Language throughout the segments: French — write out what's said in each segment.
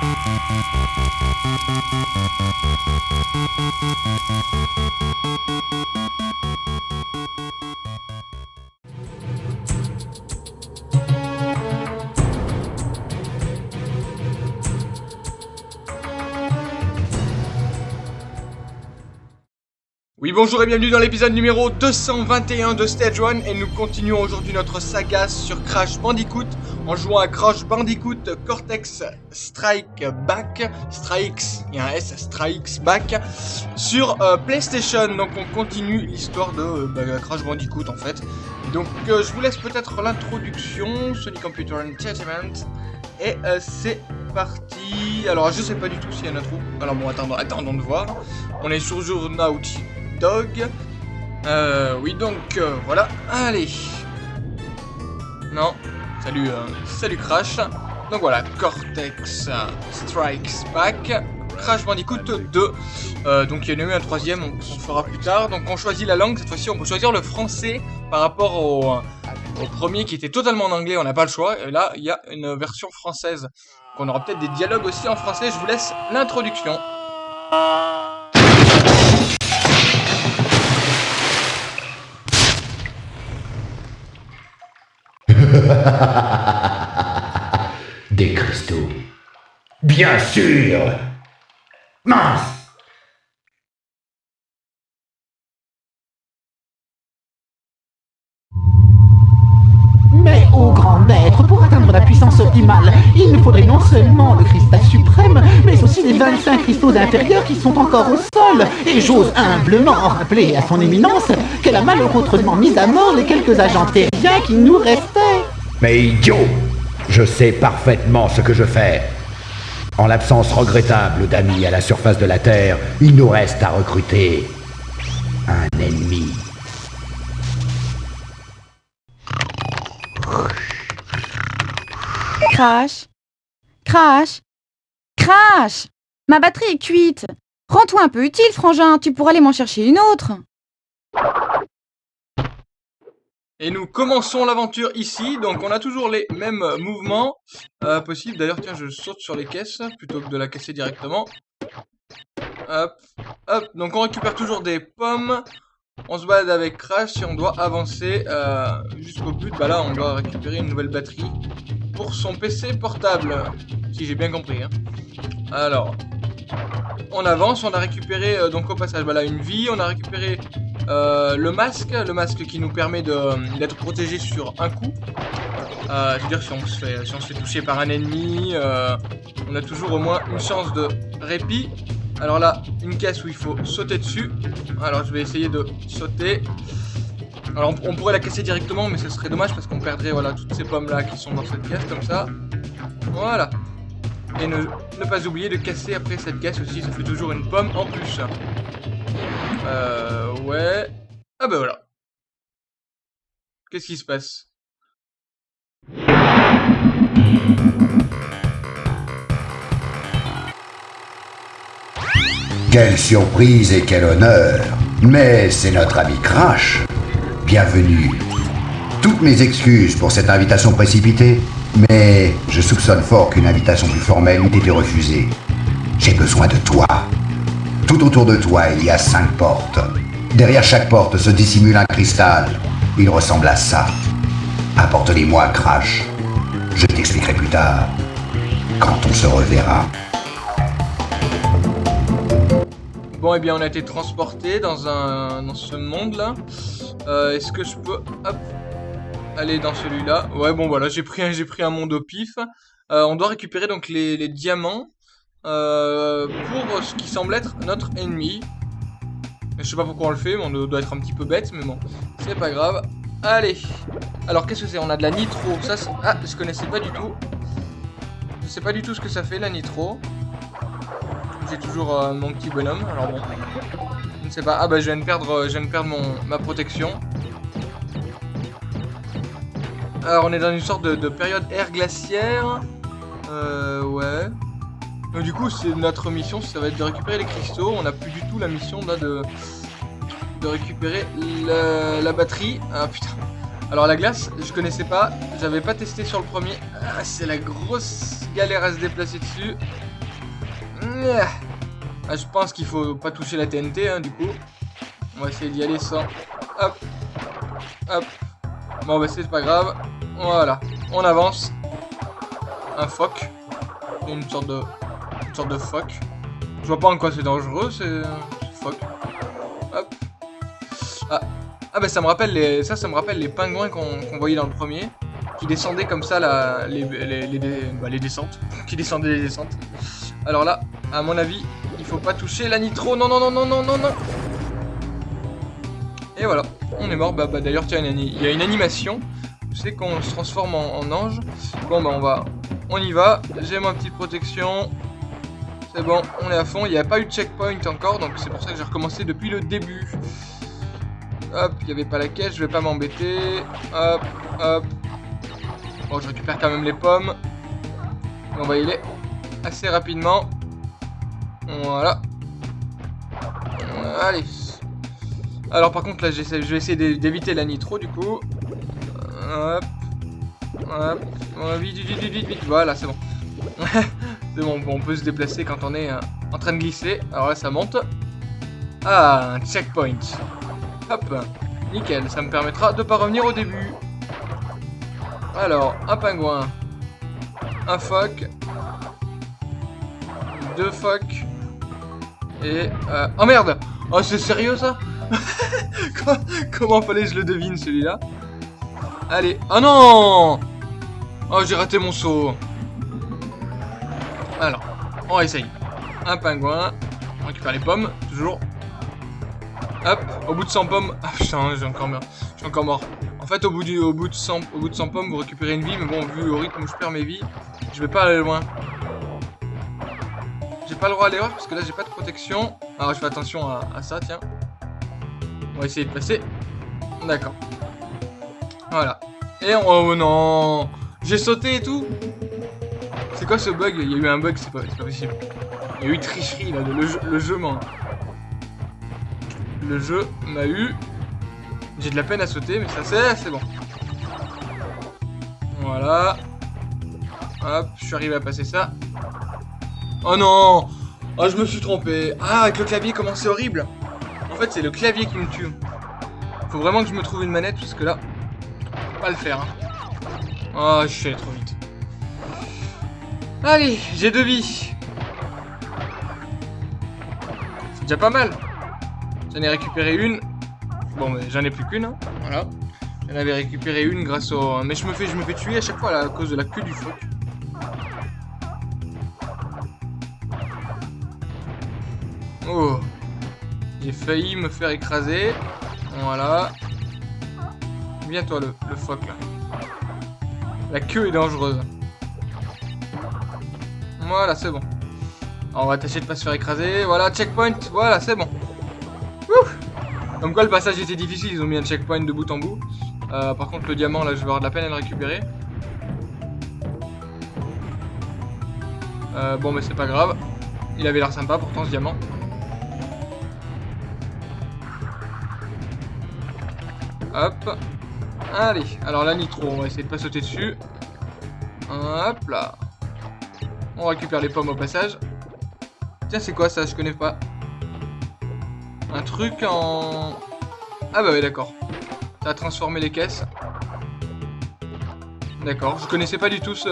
Thank you. Oui bonjour et bienvenue dans l'épisode numéro 221 de Stage 1 et nous continuons aujourd'hui notre saga sur Crash Bandicoot en jouant à Crash Bandicoot Cortex Strike Back, Strikes, il y a un S, Strikes Back, sur euh, PlayStation. Donc on continue l'histoire de euh, bah, Crash Bandicoot en fait. Donc euh, je vous laisse peut-être l'introduction, Sony Computer Entertainment, et c'est parti. Alors je sais pas du tout s'il y a un intro, alors bon attendons, attendons de voir. On est sur Journaut Dog. Euh, oui, donc, euh, voilà. Allez. Non. Salut, euh, salut Crash. Donc voilà, Cortex Strikes Back. Crash Bandicoot 2. Euh, donc il y en a eu un troisième, on, fera plus tard. Donc on choisit la langue, cette fois-ci on peut choisir le français par rapport au, au premier qui était totalement en anglais, on n'a pas le choix. Et là, il y a une version française. Donc on aura peut-être des dialogues aussi en français. Je vous laisse l'introduction. Des cristaux. Bien sûr Mince Mais, ô grand maître, pour atteindre la puissance optimale, il nous faudrait non seulement le cristal suprême, mais aussi les 25 cristaux inférieurs qui sont encore au sol. Et j'ose humblement rappeler à son éminence qu'elle a malheureusement mis à mort les quelques agents terriens qui nous restaient. Mais idiot Je sais parfaitement ce que je fais. En l'absence regrettable d'amis à la surface de la Terre, il nous reste à recruter un ennemi. Crash. Crash. Crash. Ma batterie est cuite. Rends-toi un peu utile, frangin, tu pourras aller m'en chercher une autre Et nous commençons l'aventure ici, donc on a toujours les mêmes mouvements euh, possibles. D'ailleurs, tiens, je saute sur les caisses plutôt que de la casser directement. Hop, hop, donc on récupère toujours des pommes. On se balade avec Crash et on doit avancer euh, jusqu'au but. Bah là, on doit récupérer une nouvelle batterie pour son PC portable, si j'ai bien compris. Hein. Alors, on avance, on a récupéré euh, donc au passage voilà une vie, on a récupéré euh, le masque, le masque qui nous permet d'être protégé sur un coup. Euh, C'est-à-dire si on se fait si on se fait toucher par un ennemi, euh, on a toujours au moins une chance de répit. Alors là, une caisse où il faut sauter dessus. Alors je vais essayer de sauter. Alors on, on pourrait la casser directement, mais ce serait dommage parce qu'on perdrait voilà toutes ces pommes là qui sont dans cette caisse comme ça. Voilà. Et ne, ne pas oublier de casser après cette caisse aussi, ça fait toujours une pomme en plus. Euh, ouais. Ah bah voilà. Qu'est-ce qui se passe? Quelle surprise et quel honneur Mais c'est notre ami Crash. Bienvenue. Toutes mes excuses pour cette invitation précipitée, mais je soupçonne fort qu'une invitation plus formelle eût été refusée. J'ai besoin de toi. Tout autour de toi, il y a cinq portes. Derrière chaque porte se dissimule un cristal. Il ressemble à ça. Apporte-les-moi, Crash. Je t'expliquerai plus tard, quand on se reverra. Bon, et bien, on a été transporté dans un ce monde-là. Euh, Est-ce que je peux hop, aller dans celui-là? Ouais, bon, voilà, j'ai pris, un- monde au pif. Euh, on doit récupérer donc les diamants euh, pour ce qui semble être notre ennemi. Je sais pas pourquoi on le fait, mais on doit être un petit peu bête, mais bon, c'est pas grave. Allez. Alors, qu'est-ce que c'est? On a de la nitro. Ça, ah, je connaissais pas du tout. Je sais pas du tout ce que ça fait, la nitro. J'ai toujours euh, mon petit bonhomme, alors bon. Je ne sais pas. Ah bah je viens de perdre, euh, je viens mon, ma protection. Alors on est dans une sorte de, de période air glaciaire. Euh ouais. Donc du coup c'est notre mission, ça va être de récupérer les cristaux. On n'a plus du tout la mission là de, de récupérer la, la batterie. Ah putain. Alors la glace, je connaissais pas, j'avais pas testé sur le premier. Ah, c'est la grosse galère à se déplacer dessus. Ah, je pense qu'il faut pas toucher la TNT, hein, du coup. On va essayer d'y aller sans... Hop. Hop. Bon, bah c'est pas grave. Voilà. On avance. Un phoque. Une sorte de... Sorte de phoque. Je vois pas en quoi c'est dangereux, c'est... Phoque. Hop. Ah. Ah bah ça me rappelle les... Ça, ça me rappelle les pingouins qu'on voyait dans le premier. Qui descendaient comme ça, la... les, les, les, bah, les descentes. qui descendaient les descentes. Alors là, à mon avis, il faut pas toucher la nitro. Non, non, non, non, non, non, non. Et voilà, on est mort. Bah, bah d'ailleurs, tiens, il y a une animation. C'est qu'on se transforme en, ange. Bon, bah on va... On y va. J'ai ma petite protection. C'est bon, on est à fond. Il n'y a pas eu de checkpoint encore, donc c'est pour ça que j'ai recommencé depuis le début. Hop, il n'y avait pas la caisse, je vais pas m'embêter. Hop, hop. Bon, je récupère quand même les pommes. On va y aller assez rapidement. Voilà. Allez. Alors par contre là je vais essayer d'éviter la nitro du coup. Hop. Hop. Vite, vite, vite, vite, vite. Voilà, c'est bon. c'est bon, on peut se déplacer quand on est euh, en train de glisser. Alors là ça monte. Ah, un checkpoint. Hop. Nickel, ça me permettra de pas revenir au début. Alors, un pingouin. Un phoque deux phoques. Et... Euh... Oh merde Oh c'est sérieux ça? Comment fallait je le devine celui-là? Allez. Oh non Oh j'ai raté mon saut. Alors, on essaye. Un pingouin. On récupère les pommes, toujours. Hop, au bout de 100 pommes. Ah putain, j'ai encore suis encore mort. En fait, au bout, du, au, bout de 100, au bout de 100 pommes, vous récupérez une vie. Mais bon, vu au rythme où je perds mes vies, je vais pas aller loin. J'ai pas le droit à l'erreur parce que là j'ai pas de protection. Alors je fais attention à, ça, tiens. On va essayer de passer. D'accord. Voilà. Et on... Oh non J'ai sauté et tout quoi ce bug? Il y a eu un bug, c'est pas, possible. Il y a eu tricherie là, le jeu, le jeu. Le jeu m'a eu... J'ai de la peine à sauter, mais ça c'est, c'est bon. Voilà. Hop, je suis arrivé à passer ça. Oh non Oh, je me suis trompé. Ah, avec le clavier, comment c'est horrible. En fait, c'est le clavier qui me tue. Faut vraiment que je me trouve une manette, parce que là, pas le faire. Hein. Oh, je suis allé trop vite. Allez, j'ai deux vies. C'est déjà pas mal. J'en ai récupéré une. Bon, mais j'en ai plus qu'une. Hein. Voilà. J'en avais récupéré une grâce au... Mais je me fais, je me fais tuer à chaque fois à cause de la queue du phoque. Oh J'ai failli me faire écraser. Voilà. Viens toi le, le phoque là. La queue est dangereuse. Voilà, c'est bon. on va tâcher de pas se faire écraser. Voilà, checkpoint. Voilà, c'est bon. Comme quoi le passage était difficile, ils ont mis un checkpoint de bout en bout. Euh, par contre le diamant là je vais avoir de la peine à le récupérer. Euh, bon mais c'est pas grave. Il avait l'air sympa pourtant ce diamant. Hop. Allez, alors la nitro, on va essayer de pas sauter dessus. Hop là. On récupère les pommes au passage. Tiens, c'est quoi ça Je connais pas. Un truc en... Ah bah oui, d'accord. Ça a transformé les caisses. D'accord, je connaissais pas du tout ce,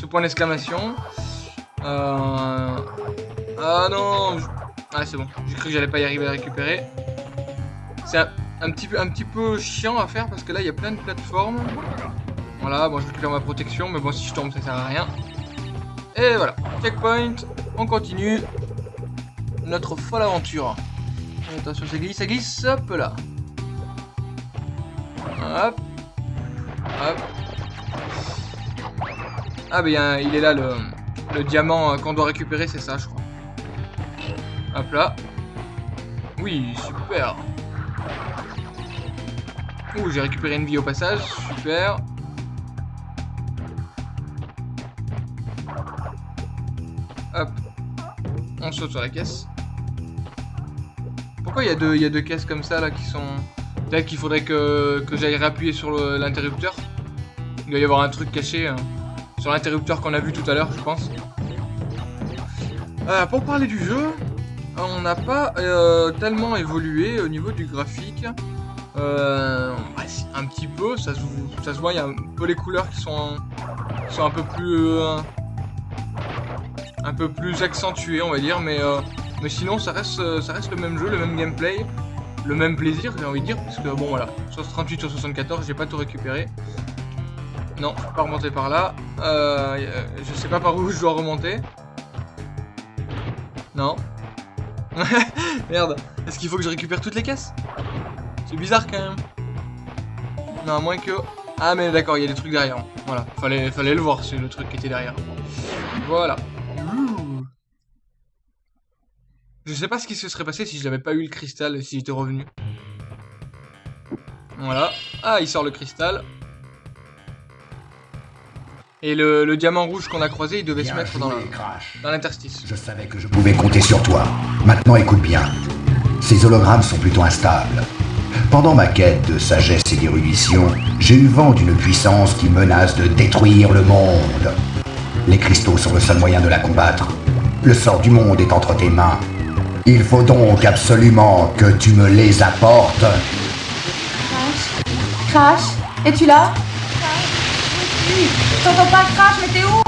ce point d'exclamation. Euh... Ah non Ah c'est bon, j'ai cru que j'allais pas y arriver à récupérer. C'est un un petit, peu, un petit peu chiant à faire parce que là il y a plein de plateformes. Voilà, bon je récupère ma protection, mais bon si je tombe ça sert à rien. Et voilà, checkpoint, on continue notre folle aventure. Attention, ça glisse, ça glisse, hop là. Hop. Hop. Ah ben il est là le, le diamant euh, qu'on doit récupérer, c'est ça je crois. Hop là. Oui, super. Ouh, j'ai récupéré une vie au passage, super. Hop. On saute sur la caisse. Pourquoi il y, a deux, y deux caisses comme ça là qui sont... Peut-être qu'il faudrait que, j'aille réappuyer sur l'interrupteur. Il doit y avoir un truc caché hein, sur l'interrupteur qu'on a vu tout à l'heure, je pense. Euh, pour parler du jeu, on n'a pas euh, tellement évolué au niveau du graphique. Euh, un petit peu, ça se, ça se voit, il y a un peu les couleurs qui sont, qui sont un peu plus... un peu plus accentuées, on va dire, mais, euh, mais sinon ça reste, euh, ça reste le même jeu, le même gameplay, le même plaisir, j'ai envie de dire, parce que bon voilà, sur 38 sur 74, j'ai pas tout récupéré. Non, je peux pas remonter par là. Euh, je sais pas par où je dois remonter. Non. Merde. Est-ce qu'il faut que je récupère toutes les caisses? C'est bizarre quand même. Non, à moins que... Ah mais d'accord, il y a des trucs derrière. Voilà, fallait, fallait le voir, c'est le truc qui était derrière. Voilà. Je sais pas ce qui se serait passé si je n'avais pas eu le cristal et si j'étais revenu. Voilà. Ah, il sort le cristal. Et le, le diamant rouge qu'on a croisé, il devait se mettre dans l'interstice. Je savais que je pouvais compter sur toi. Maintenant, écoute bien. Ces hologrammes sont plutôt instables. Pendant ma quête de sagesse et d'érudition, j'ai eu vent d'une puissance qui menace de détruire le monde. Les cristaux sont le seul moyen de la combattre. Le sort du monde est entre tes mains. Il faut donc absolument que tu me les apportes. Crash Crash Es-tu là? Crash Je t'entends pas, Crash, mais t'es où?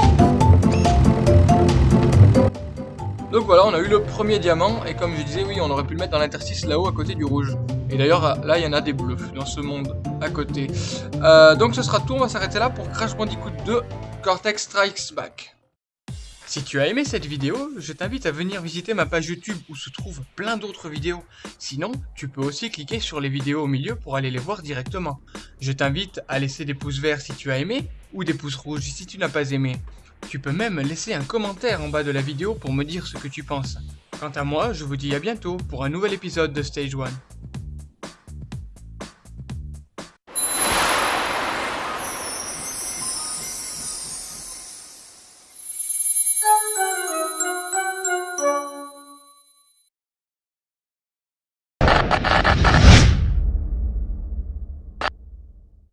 Donc voilà, on a eu le premier diamant, et comme je disais, oui, on aurait pu le mettre dans l'interstice là-haut à côté du rouge. Et d'ailleurs, là, il y en a des bleus dans ce monde à côté. Euh, donc ce sera tout, on va s'arrêter là pour Crash Bandicoot 2 Cortex Strikes Back. Si tu as aimé cette vidéo, je t'invite à venir visiter ma page YouTube où se trouvent plein d'autres vidéos. Sinon, tu peux aussi cliquer sur les vidéos au milieu pour aller les voir directement. Je t'invite à laisser des pouces verts si tu as aimé, ou des pouces rouges si tu n'as pas aimé. Tu peux même laisser un commentaire en bas de la vidéo pour me dire ce que tu penses. Quant à moi, je vous dis à bientôt pour un nouvel épisode de Stage 1.